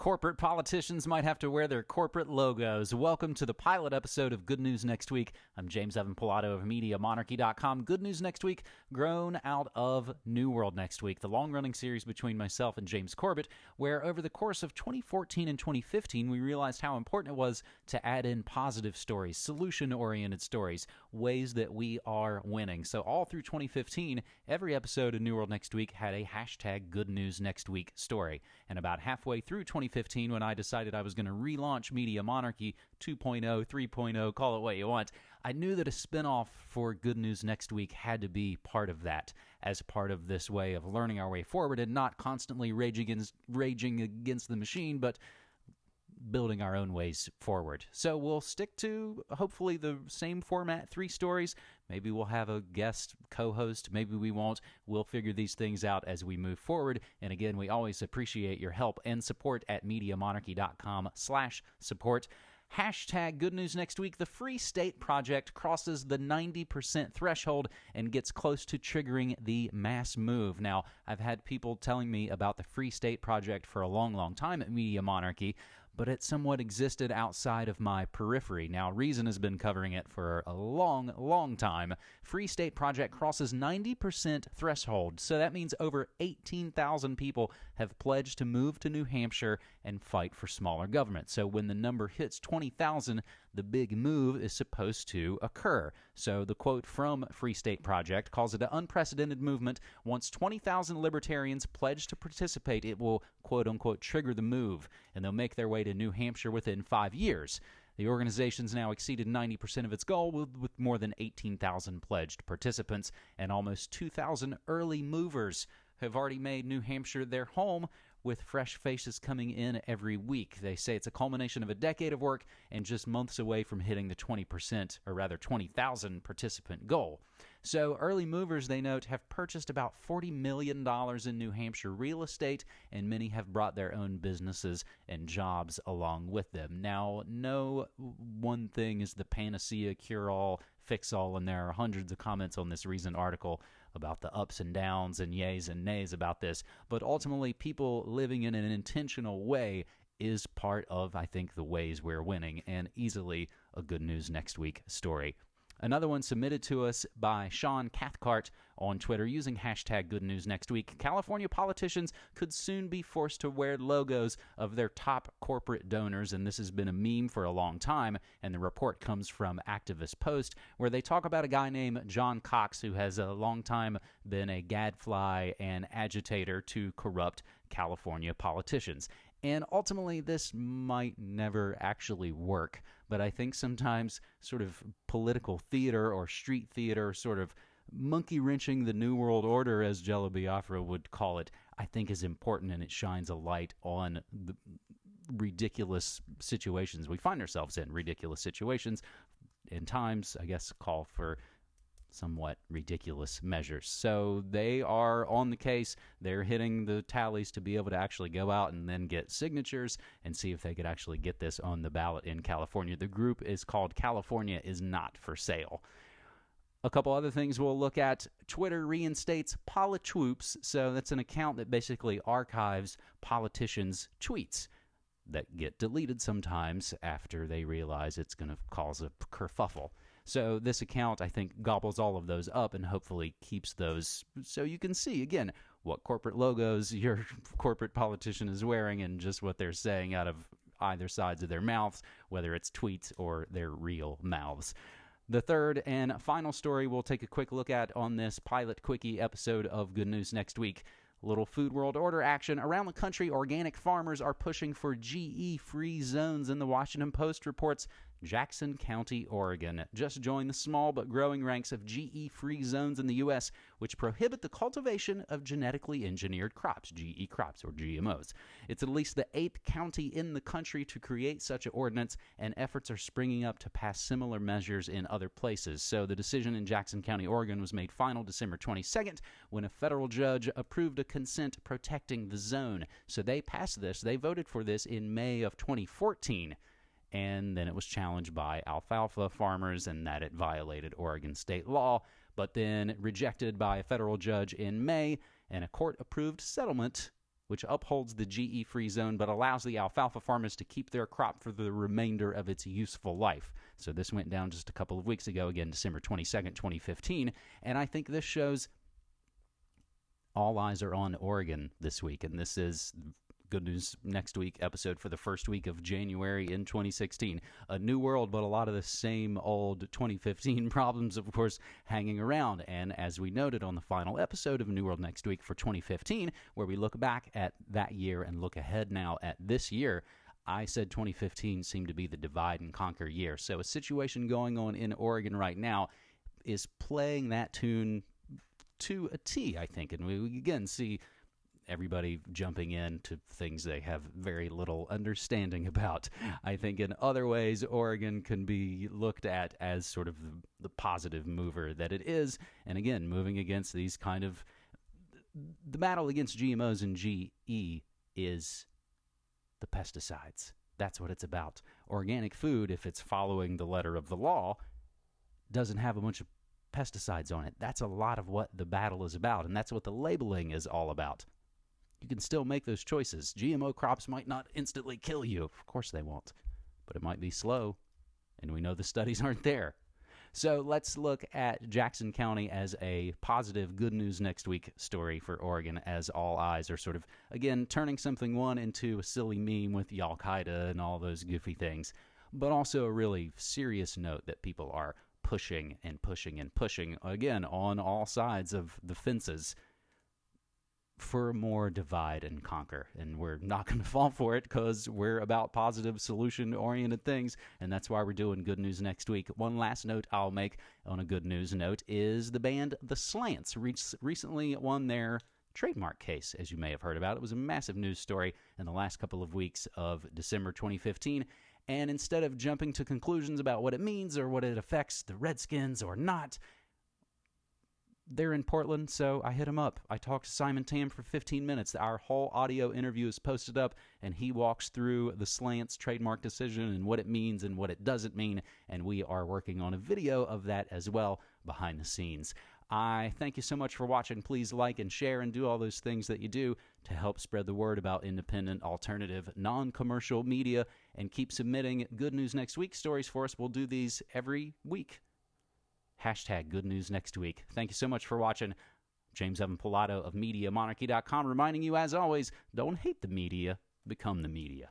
corporate politicians might have to wear their corporate logos. Welcome to the pilot episode of Good News Next Week. I'm James Evan Pilato of MediaMonarchy.com. Good News Next Week, grown out of New World Next Week, the long running series between myself and James Corbett, where over the course of 2014 and 2015, we realized how important it was to add in positive stories, solution oriented stories, ways that we are winning. So, all through 2015, every episode of New World Next Week had a hashtag Good News Next Week story. And about halfway through 2015, 2015 when I decided I was going to relaunch Media Monarchy 2.0, 3.0, call it what you want, I knew that a spinoff for Good News Next Week had to be part of that as part of this way of learning our way forward and not constantly against, raging against the machine, but building our own ways forward. So we'll stick to hopefully the same format, three stories. Maybe we'll have a guest co-host, maybe we won't. We'll figure these things out as we move forward. And again, we always appreciate your help and support at MediaMonarchy.com slash support. Hashtag good news next week. The Free State Project crosses the 90% threshold and gets close to triggering the mass move. Now, I've had people telling me about the Free State Project for a long, long time at Media Monarchy, but it somewhat existed outside of my periphery. Now, Reason has been covering it for a long, long time. Free State Project crosses 90% threshold, so that means over 18,000 people have pledged to move to New Hampshire and fight for smaller government. So when the number hits 20,000, the big move is supposed to occur. So the quote from Free State Project calls it an unprecedented movement. Once 20,000 libertarians pledge to participate, it will quote unquote trigger the move, and they'll make their way to New Hampshire within five years. The organization's now exceeded 90% of its goal with, more than 18,000 pledged participants and almost 2,000 early movers have already made New Hampshire their home with fresh faces coming in every week. They say it's a culmination of a decade of work and just months away from hitting the 20%, or rather 20,000 participant goal. So, early movers, they note, have purchased about $40 million in New Hampshire real estate, and many have brought their own businesses and jobs along with them. Now, no one thing is the panacea cure all fix all, and there are hundreds of comments on this recent article about the ups and downs and yays and nays about this. But ultimately, people living in an intentional way is part of, I think, the ways we're winning, and easily a good news next week story. Another one submitted to us by Sean Cathcart on Twitter using hashtag good news next week. California politicians could soon be forced to wear logos of their top corporate donors, and this has been a meme for a long time. And the report comes from Activist Post, where they talk about a guy named John Cox who has a long time been a gadfly and agitator to corrupt California politicians. And ultimately, this might never actually work. But I think sometimes sort of political theater or street theater, sort of monkey wrenching the New World Order, as Jello Biafra would call it, I think is important and it shines a light on the ridiculous situations we find ourselves in. Ridiculous situations. In times, I guess, call for somewhat ridiculous measures. So they are on the case. They're hitting the tallies to be able to actually go out and then get signatures and see if they could actually get this on the ballot in California. The group is called California is Not for Sale. A couple other things we'll look at. Twitter reinstates Politwoops. So that's an account that basically archives politicians' tweets that get deleted sometimes after they realize it's going to cause a kerfuffle. So this account, I think, gobbles all of those up and hopefully keeps those so you can see again what corporate logos your corporate politician is wearing and just what they're saying out of either sides of their mouths, whether it's tweets or their real mouths. The third and final story we'll take a quick look at on this pilot quickie episode of Good News next week. Little Food World Order action. Around the country, organic farmers are pushing for GE free zones, and the Washington Post reports Jackson County, Oregon, just joined the small but growing ranks of GE free zones in the U.S., which prohibit the cultivation of genetically engineered crops, GE crops or GMOs. It's at least the eighth county in the country to create such an ordinance, and efforts are springing up to pass similar measures in other places. So the decision in Jackson County, Oregon was made final December 22nd when a federal judge approved a consent protecting the zone. So they passed this, they voted for this in May of 2014 and then it was challenged by alfalfa farmers and that it violated Oregon state law, but then rejected by a federal judge in May, and a court approved settlement which upholds the GE free zone but allows the alfalfa farmers to keep their crop for the remainder of its useful life. So this went down just a couple of weeks ago, again, December 22nd, 2015. And I think this shows all eyes are on Oregon this week. And this is Good News Next Week episode for the first week of January in 2016. A new world, but a lot of the same old 2015 problems, of course, hanging around. And as we noted on the final episode of New World Next Week for 2015, where we look back at that year and look ahead now at this year, I said 2015 seemed to be the divide and conquer year. So a situation going on in Oregon right now is playing that tune to a T, I think. And we again see everybody jumping in to things they have very little understanding about. I think in other ways, Oregon can be looked at as sort of the, positive mover that it is. And again, moving against these kind of the battle against GMOs and GE is the pesticides. That's what it's about. Organic food, if it's following the letter of the law, doesn't have a bunch of pesticides on it. That's a lot of what the battle is about, and that's what the labeling is all about you can still make those choices. GMO crops might not instantly kill you. Of course they won't. But it might be slow. And we know the studies aren't there. So let's look at Jackson County as a positive good news next week story for Oregon as all eyes are sort of, again, turning something one into a silly meme with Al Qaeda and all those goofy things, but also a really serious note that people are pushing and pushing and pushing, again, on all sides of the fences for more divide and conquer. And we're not going to fall for it because we're about positive, solution oriented things. And that's why we're doing good news next week. One last note I'll make on a good news note is the band The Slants re- recently won their trademark case, as you may have heard about. It was a massive news story in the last couple of weeks of December 2015. And instead of jumping to conclusions about what it means or what it affects the Redskins or not, they're in Portland, so I hit him up. I talked to Simon Tam for 15 minutes. Our whole audio interview is posted up, and he walks through the slants trademark decision and what it means and what it doesn't mean. And we are working on a video of that as well behind the scenes. I thank you so much for watching. Please like and share and do all those things that you do to help spread the word about independent, alternative, non commercial media and keep submitting good news next week stories for us. We'll do these every week. Hashtag good news next week. Thank you so much for watching. James Evan Pilato of MediaMonarchy.com reminding you, as always, don't hate the media, become the media.